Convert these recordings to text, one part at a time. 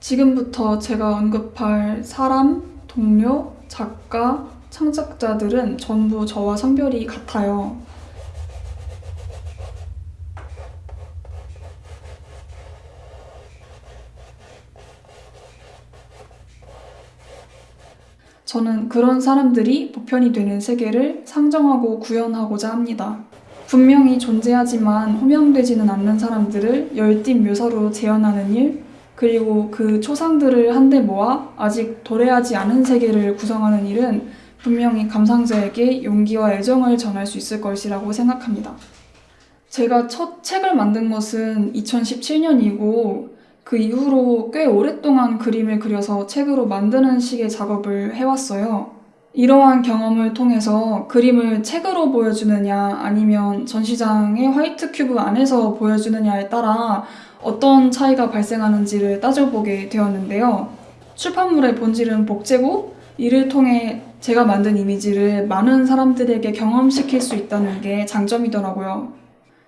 지금부터 제가 언급할 사람, 동료, 작가, 창작자들은 전부 저와 성별이 같아요. 저는 그런 사람들이 보편이 되는 세계를 상정하고 구현하고자 합니다. 분명히 존재하지만 호명되지는 않는 사람들을 열띤 묘사로 재현하는 일, 그리고 그 초상들을 한데 모아 아직 도래하지 않은 세계를 구성하는 일은 분명히 감상자에게 용기와 애정을 전할 수 있을 것이라고 생각합니다. 제가 첫 책을 만든 것은 2017년이고 그 이후로 꽤 오랫동안 그림을 그려서 책으로 만드는 식의 작업을 해왔어요. 이러한 경험을 통해서 그림을 책으로 보여주느냐 아니면 전시장의 화이트 큐브 안에서 보여주느냐에 따라 어떤 차이가 발생하는지를 따져보게 되었는데요. 출판물의 본질은 복제고 이를 통해 제가 만든 이미지를 많은 사람들에게 경험시킬 수 있다는 게 장점이더라고요.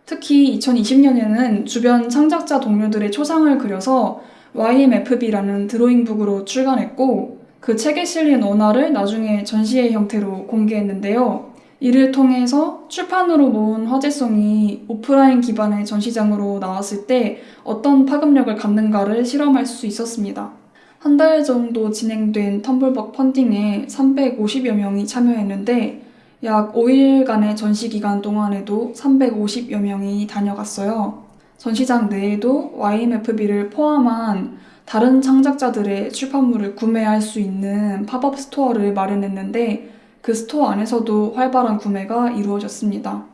특히 2020년에는 주변 창작자 동료들의 초상을 그려서 YMFB라는 드로잉북으로 출간했고 그 책에 실린 원화를 나중에 전시회 형태로 공개했는데요. 이를 통해서 출판으로 모은 화제성이 오프라인 기반의 전시장으로 나왔을 때 어떤 파급력을 갖는가를 실험할 수 있었습니다. 한 달 정도 진행된 텀블벅 펀딩에 350여 명이 참여했는데 약 5일간의 전시 기간 동안에도 350여 명이 다녀갔어요. 전시장 내에도 YMFB를 포함한 다른 창작자들의 출판물을 구매할 수 있는 팝업 스토어를 마련했는데 그 스토어 안에서도 활발한 구매가 이루어졌습니다.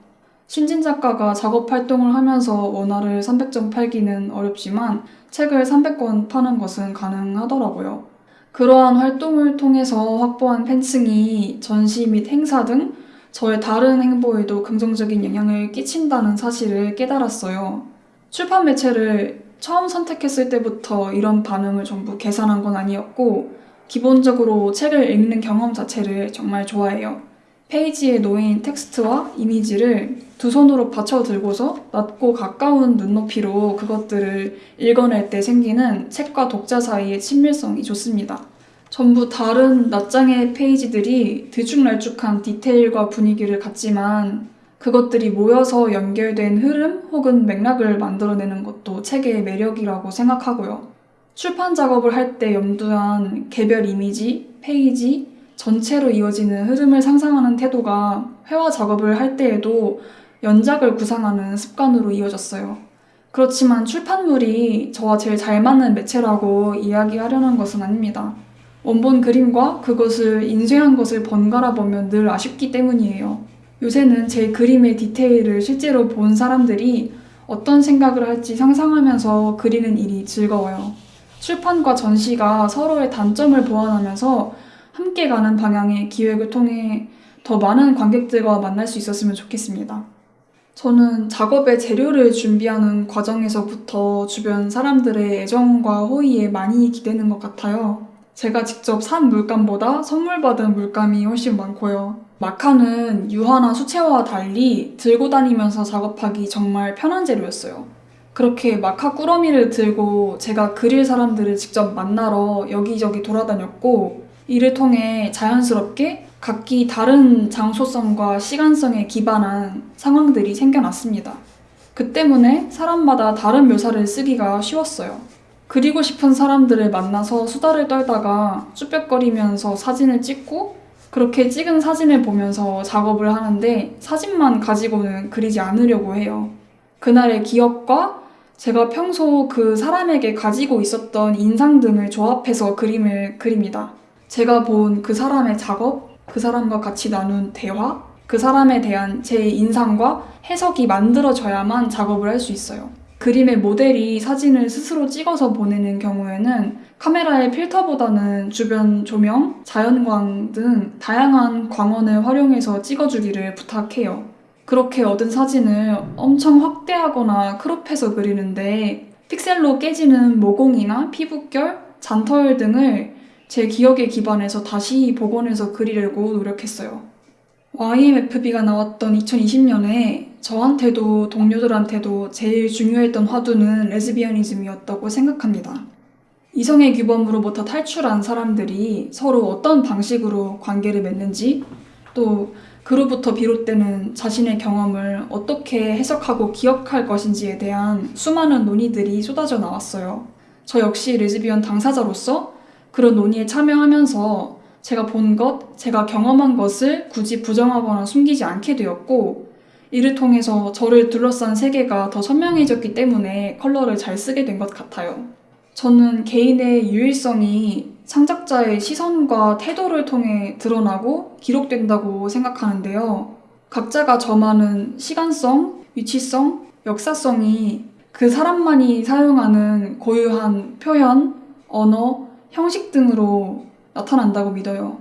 신진 작가가 작업 활동을 하면서 원화를 300점 팔기는 어렵지만 책을 300권 파는 것은 가능하더라고요. 그러한 활동을 통해서 확보한 팬층이 전시 및 행사 등 저의 다른 행보에도 긍정적인 영향을 끼친다는 사실을 깨달았어요. 출판 매체를 처음 선택했을 때부터 이런 반응을 전부 계산한 건 아니었고, 기본적으로 책을 읽는 경험 자체를 정말 좋아해요. 페이지에 놓인 텍스트와 이미지를 두 손으로 받쳐 들고서 낮고 가까운 눈높이로 그것들을 읽어낼 때 생기는 책과 독자 사이의 친밀성이 좋습니다. 전부 다른 낱장의 페이지들이 들쭉날쭉한 디테일과 분위기를 갖지만 그것들이 모여서 연결된 흐름 혹은 맥락을 만들어내는 것도 책의 매력이라고 생각하고요. 출판 작업을 할 때 염두한 개별 이미지, 페이지, 전체로 이어지는 흐름을 상상하는 태도가 회화 작업을 할 때에도 연작을 구상하는 습관으로 이어졌어요. 그렇지만 출판물이 저와 제일 잘 맞는 매체라고 이야기하려는 것은 아닙니다. 원본 그림과 그것을 인쇄한 것을 번갈아 보면 늘 아쉽기 때문이에요. 요새는 제 그림의 디테일을 실제로 본 사람들이 어떤 생각을 할지 상상하면서 그리는 일이 즐거워요. 출판과 전시가 서로의 단점을 보완하면서 함께 가는 방향의 기획을 통해 더 많은 관객들과 만날 수 있었으면 좋겠습니다. 저는 작업의 재료를 준비하는 과정에서부터 주변 사람들의 애정과 호의에 많이 기대는 것 같아요. 제가 직접 산 물감보다 선물 받은 물감이 훨씬 많고요. 마카는 유화나 수채화와 달리 들고 다니면서 작업하기 정말 편한 재료였어요. 그렇게 마카 꾸러미를 들고 제가 그릴 사람들을 직접 만나러 여기저기 돌아다녔고 이를 통해 자연스럽게 각기 다른 장소성과 시간성에 기반한 상황들이 생겨났습니다. 그 때문에 사람마다 다른 묘사를 쓰기가 쉬웠어요. 그리고 싶은 사람들을 만나서 수다를 떨다가 쭈뼛거리면서 사진을 찍고 그렇게 찍은 사진을 보면서 작업을 하는데 사진만 가지고는 그리지 않으려고 해요. 그날의 기억과 제가 평소 그 사람에게 가지고 있었던 인상 등을 조합해서 그림을 그립니다. 제가 본 그 사람의 작업, 그 사람과 같이 나눈 대화, 그 사람에 대한 제 인상과 해석이 만들어져야만 작업을 할 수 있어요. 그림의 모델이 사진을 스스로 찍어서 보내는 경우에는 카메라의 필터보다는 주변 조명, 자연광 등 다양한 광원을 활용해서 찍어주기를 부탁해요. 그렇게 얻은 사진을 엄청 확대하거나 크롭해서 그리는데 픽셀로 깨지는 모공이나 피부결, 잔털 등을 제 기억에 기반해서 다시 복원해서 그리려고 노력했어요. YMFB가 나왔던 2020년에 저한테도 동료들한테도 제일 중요했던 화두는 레즈비언니즘이었다고 생각합니다. 이성의 규범으로부터 탈출한 사람들이 서로 어떤 방식으로 관계를 맺는지 또 그로부터 비롯되는 자신의 경험을 어떻게 해석하고 기억할 것인지에 대한 수많은 논의들이 쏟아져 나왔어요. 저 역시 레즈비언 당사자로서 그런 논의에 참여하면서 제가 본 것, 제가 경험한 것을 굳이 부정하거나 숨기지 않게 되었고, 이를 통해서 저를 둘러싼 세계가 더 선명해졌기 때문에 컬러를 잘 쓰게 된 것 같아요. 저는 개인의 유일성이 창작자의 시선과 태도를 통해 드러나고 기록된다고 생각하는데요. 각자가 점하는 시간성, 위치성, 역사성이 그 사람만이 사용하는 고유한 표현, 언어, 형식 등으로 나타난다고 믿어요.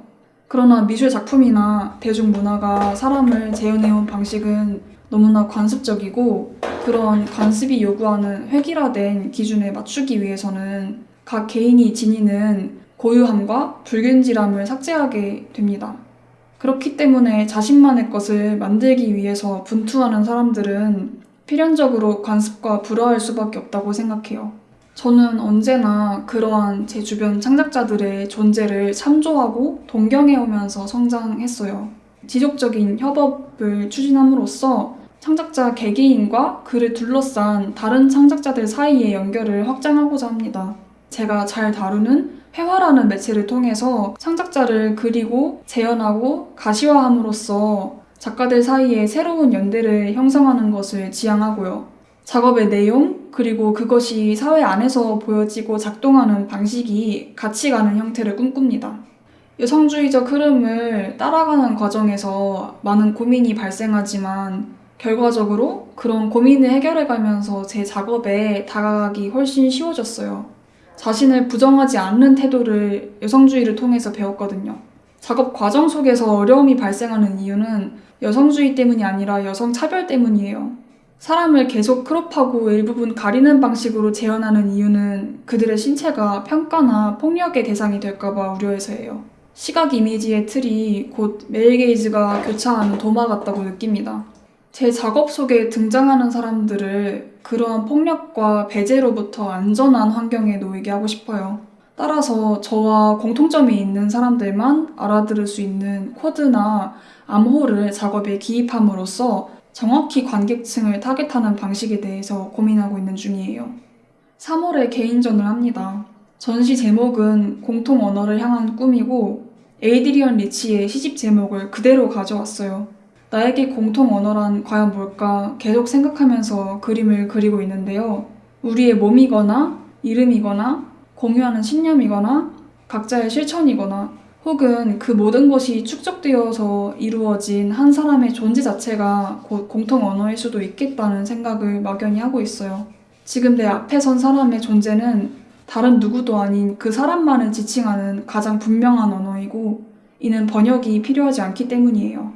그러나 미술 작품이나 대중문화가 사람을 재현해온 방식은 너무나 관습적이고 그런 관습이 요구하는 획일화된 기준에 맞추기 위해서는 각 개인이 지니는 고유함과 불균질함을 삭제하게 됩니다. 그렇기 때문에 자신만의 것을 만들기 위해서 분투하는 사람들은 필연적으로 관습과 불화할 수밖에 없다고 생각해요. 저는 언제나 그러한 제 주변 창작자들의 존재를 참조하고 동경해오면서 성장했어요. 지속적인 협업을 추진함으로써 창작자 개개인과 그를 둘러싼 다른 창작자들 사이의 연결을 확장하고자 합니다. 제가 잘 다루는 회화라는 매체를 통해서 창작자를 그리고 재현하고 가시화함으로써 작가들 사이에 새로운 연대를 형성하는 것을 지향하고요. 작업의 내용, 그리고 그것이 사회 안에서 보여지고 작동하는 방식이 같이 가는 형태를 꿈꿉니다. 여성주의적 흐름을 따라가는 과정에서 많은 고민이 발생하지만 결과적으로 그런 고민을 해결해가면서 제 작업에 다가가기 훨씬 쉬워졌어요. 자신을 부정하지 않는 태도를 여성주의를 통해서 배웠거든요. 작업 과정 속에서 어려움이 발생하는 이유는 여성주의 때문이 아니라 여성 차별 때문이에요. 사람을 계속 크롭하고 일부분 가리는 방식으로 재현하는 이유는 그들의 신체가 평가나 폭력의 대상이 될까봐 우려해서예요. 시각 이미지의 틀이 곧 메일 게이즈가 교차하는 도마 같다고 느낍니다. 제 작업 속에 등장하는 사람들을 그러한 폭력과 배제로부터 안전한 환경에 놓이게 하고 싶어요. 따라서 저와 공통점이 있는 사람들만 알아들을 수 있는 코드나 암호를 작업에 기입함으로써 정확히 관객층을 타겟하는 방식에 대해서 고민하고 있는 중이에요. 3월에 개인전을 합니다. 전시 제목은 공통 언어를 향한 꿈이고 에이드리언 리치의 시집 제목을 그대로 가져왔어요. 나에게 공통 언어란 과연 뭘까 계속 생각하면서 그림을 그리고 있는데요. 우리의 몸이거나 이름이거나 공유하는 신념이거나 각자의 실천이거나 혹은 그 모든 것이 축적되어서 이루어진 한 사람의 존재 자체가 곧 공통 언어일 수도 있겠다는 생각을 막연히 하고 있어요. 지금 내 앞에 선 사람의 존재는 다른 누구도 아닌 그 사람만을 지칭하는 가장 분명한 언어이고 이는 번역이 필요하지 않기 때문이에요.